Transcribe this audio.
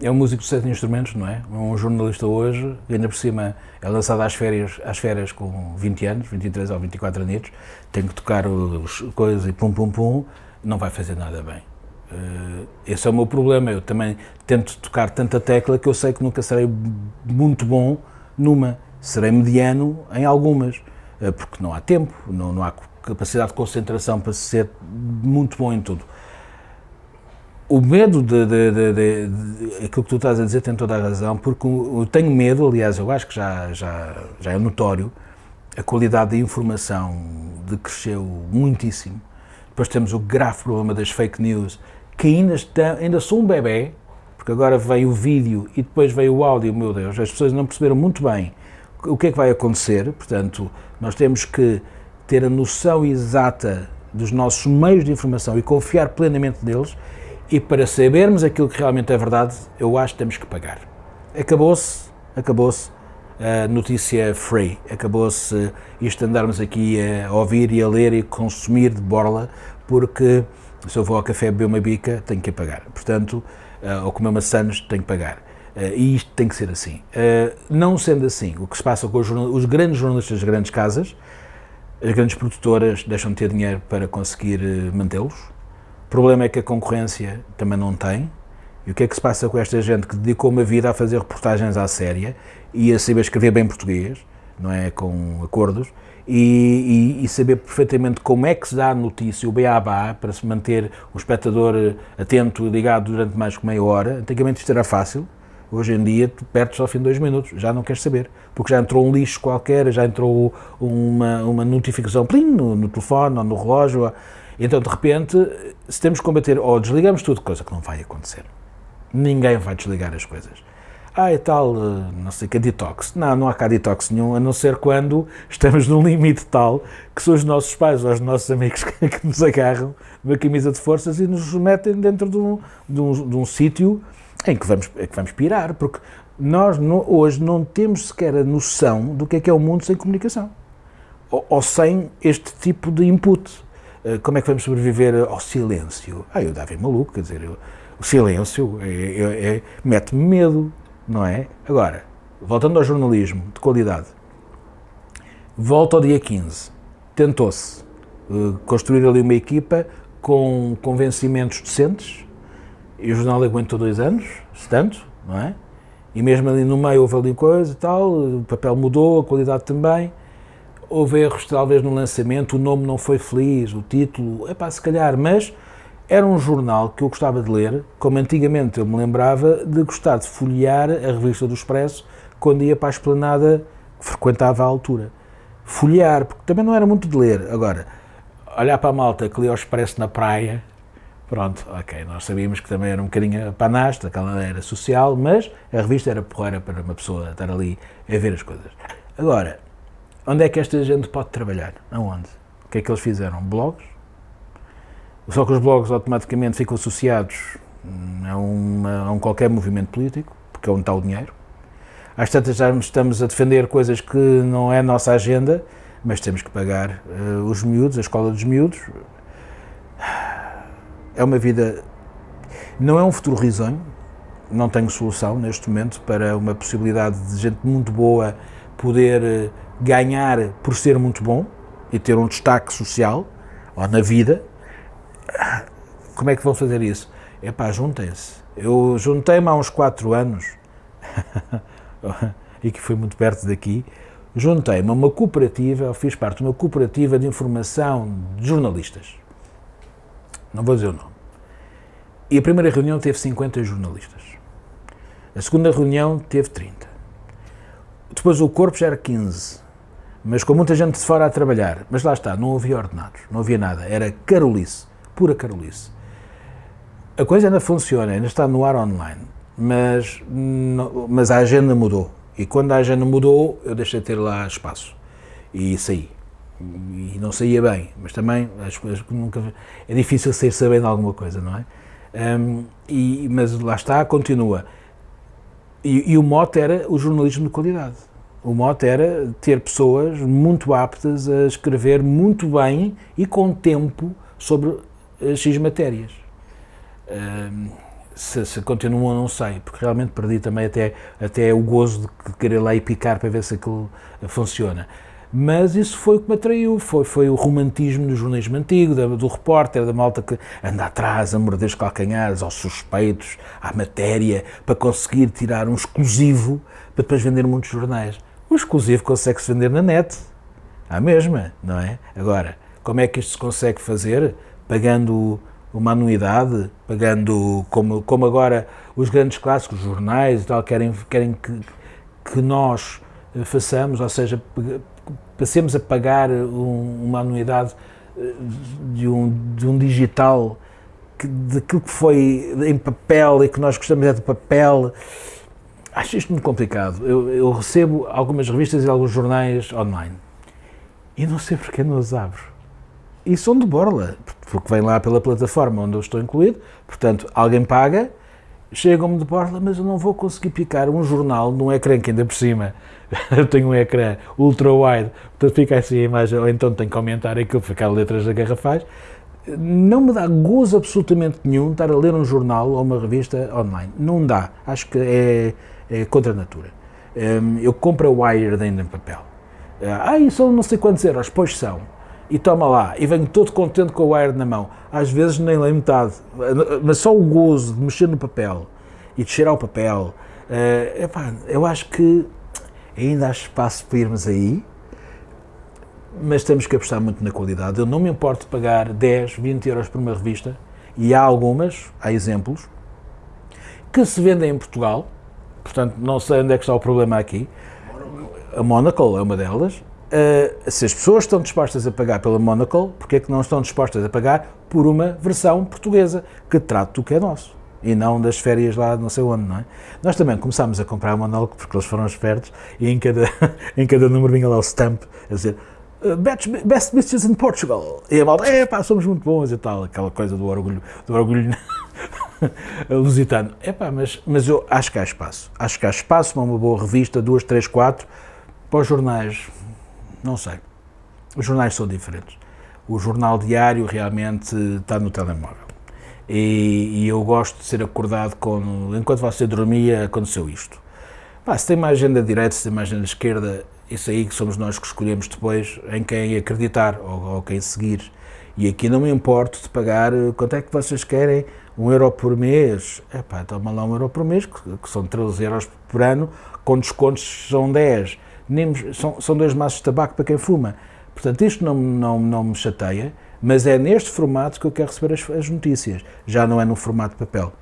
é um músico de sete instrumentos, não é? Um jornalista hoje, ainda por cima é lançado às férias, às férias com 20 anos, 23 ou 24 anos, tem que tocar os coisas e pum pum pum, não vai fazer nada bem. Uh, esse é o meu problema, eu também tento tocar tanta tecla que eu sei que nunca serei muito bom numa, serei mediano em algumas, uh, porque não há tempo, não, não há capacidade de concentração para ser muito bom em tudo o medo de, de, de, de, aquilo que tu estás a dizer tem toda a razão, porque eu tenho medo, aliás, eu acho que já, já, já é notório, a qualidade da informação decresceu muitíssimo. Depois temos o grave problema das fake news, que ainda, está, ainda são um bebê, porque agora veio o vídeo e depois veio o áudio, meu Deus, as pessoas não perceberam muito bem o que é que vai acontecer, portanto, nós temos que ter a noção exata dos nossos meios de informação e confiar plenamente neles e para sabermos aquilo que realmente é verdade, eu acho que temos que pagar. Acabou-se, acabou-se a notícia free, acabou-se isto andarmos aqui a ouvir e a ler e consumir de borla, porque se eu vou ao café beber uma bica, tenho que pagar. Portanto, uh, ou comer maçãs, tenho que pagar. Uh, e isto tem que ser assim. Uh, não sendo assim, o que se passa com os, os grandes jornalistas das grandes casas, as grandes produtoras deixam de ter dinheiro para conseguir mantê-los, o problema é que a concorrência também não tem. E o que é que se passa com esta gente que dedicou uma vida a fazer reportagens à séria e a saber escrever bem português, não é? Com acordos, e, e, e, saber perfeitamente como é que se dá a notícia, o beabá, para se manter o espectador atento, ligado durante mais que meia hora. Antigamente isto era fácil, hoje em dia tu perdes ao fim de dois minutos, já não queres saber, porque já entrou um lixo qualquer, já entrou uma, uma notificação plim, no, no telefone ou no relógio, então, de repente, se temos que combater, ou desligamos tudo, coisa que não vai acontecer. Ninguém vai desligar as coisas. Ah, e tal, eh, não sei que, detox. Não, não há cá detox nenhum, a não ser quando estamos num limite tal que são os nossos pais ou os nossos amigos que, que nos agarram uma camisa de forças e nos metem dentro de um, de um, de um sítio em que vamos, em que vamos pirar, porque nós hoje não temos sequer a noção do que é que é o mundo sem comunicação ou, ou sem este tipo de input. Eh, como é que vamos sobreviver ao silêncio? Ah, eu dava maluco, quer dizer, eu, o silêncio é, é, é, mete-me medo, não é? Agora, voltando ao jornalismo de qualidade, volta ao dia 15, tentou-se uh, construir ali uma equipa com convencimentos decentes, e o jornal aguentou dois anos, se tanto, não é? E mesmo ali no meio houve ali coisa e tal, o papel mudou, a qualidade também, houve erros talvez no lançamento, o nome não foi feliz, o título, é pá, se calhar, mas era um jornal que eu gostava de ler, como antigamente eu me lembrava de gostar de folhear a revista do Expresso quando ia para a esplanada que frequentava à altura. Folhear, porque também não era muito de ler. Agora, olhar para a malta que lia o Expresso na praia, pronto, ok, nós sabíamos que também era um bocadinho panasta, aquela era social, mas a revista era porreira para uma pessoa estar ali a ver as coisas. Agora, Onde é que esta gente pode trabalhar? Aonde? O que é que eles fizeram? Blogs? Só que os blogs automaticamente ficam associados a, uma, a um qualquer movimento político, porque é onde está o dinheiro. Às tantas já estamos a defender coisas que não é a nossa agenda, mas temos que pagar uh, os miúdos, a escola dos miúdos. É uma vida. Não é um futuro risonho, não tenho solução neste momento para uma possibilidade de gente muito boa poder eh, ganhar por ser muito bom e ter um destaque social ou na vida, como é que vão fazer isso? É pá, juntem-se. Eu juntei-me há uns 4 anos, e que foi muito perto daqui, juntei-me a uma cooperativa, fiz parte de uma cooperativa de informação de jornalistas. Não vou dizer o nome. E a primeira reunião teve 50 jornalistas. A segunda reunião teve 30. Depois o corpo já era 15 mas com muita gente de fora a trabalhar. Mas lá está, não havia ordenados, não havia nada, era carolice, pura carolice. A coisa ainda funciona, ainda está no ar online, mas, mas a agenda mudou. E quando a agenda mudou, eu deixei de ter lá espaço e saí. E não saía bem, mas também as coisas nunca. É difícil sair sabendo alguma coisa, não é? Um, e, mas lá está, continua. E, e o mote era o jornalismo de qualidade o mote era ter pessoas muito aptas a escrever muito bem e com tempo sobre X matérias. Se, se continuam, não sei, porque realmente perdi também até, até o gozo de querer lá e picar para ver se aquilo funciona. Mas isso foi o que me atraiu, foi, foi o romantismo do jornalismo antigo, do, do repórter, da malta que anda atrás a morder os calcanhares aos suspeitos, à matéria, para conseguir tirar um exclusivo para depois vender muitos jornais. Exclusivo consegue-se vender na net, à mesma, não é? Agora, como é que isto se consegue fazer? Pagando uma anuidade, pagando, como, como agora os grandes clássicos, os jornais e tal, querem, querem que, que nós eh, façamos, ou seja, passemos a pagar um, uma anuidade eh, de um, de um digital que, daquilo que foi em papel e que nós gostamos é de papel. Acho isto muito complicado. Eu, eu recebo algumas revistas e alguns jornais online e não sei porque não os abro. E são de borla, porque vem lá pela plataforma onde eu estou incluído, portanto, alguém paga, chegam-me de borla, mas eu não vou conseguir picar um jornal num ecrã que ainda por cima eu tenho um ecrã ultra-wide, portanto fica assim a imagem, ou então tenho que aumentar aquilo, ficar letras da garrafais. Não me dá gozo absolutamente nenhum estar a ler um jornal ou uma revista online. Não dá. Acho que é, é contra a natura. Hum, eu compro a Wired ainda em papel. Ah, são não sei quantos euros, pois são. E toma lá, e venho todo contente com a Wired na mão. Às vezes nem leio metade, mas só o gozo de mexer no papel e de cheirar o papel. Uh, epá, eu acho que ainda há espaço para irmos aí, mas temos que apostar muito na qualidade. Eu não me importo de pagar 10, 20 euros por uma revista, e há algumas, há exemplos, que se vendem em Portugal, portanto não sei onde é que está o problema aqui. A Monocle é uma delas. Uh, se as pessoas estão dispostas a pagar pela Monocle, porque é que não estão dispostas a pagar por uma versão portuguesa que trate o que é nosso? e não das férias lá não sei onde, não é? Nós também começámos a comprar o monólogo porque eles foram espertos e em cada, em cada número vinha lá o stamp a dizer Best, best Bitches in Portugal. E a malta, é pá, somos muito bons e tal, aquela coisa do orgulho, do orgulho lusitano. Pá, mas, mas eu acho que há espaço. Acho que há espaço para uma boa revista, duas, três, quatro, para os jornais, não sei. Os jornais são diferentes. O jornal diário realmente está no telemóvel e, e, eu gosto de ser acordado com, enquanto você dormia, aconteceu isto. Pá, se tem uma agenda direita, se tem uma agenda esquerda, isso aí que somos nós que escolhemos depois em quem acreditar ou, ou quem seguir. E aqui não me importo de pagar, quanto é que vocês querem? Um euro por mês? É pá, toma lá um euro por mês, que, que são 13 euros por ano, com descontos são 10. Nem, são, são dois maços de tabaco para quem fuma. Portanto, isto não, não, não me chateia mas é neste formato que eu quero receber as, as notícias, já não é no formato papel.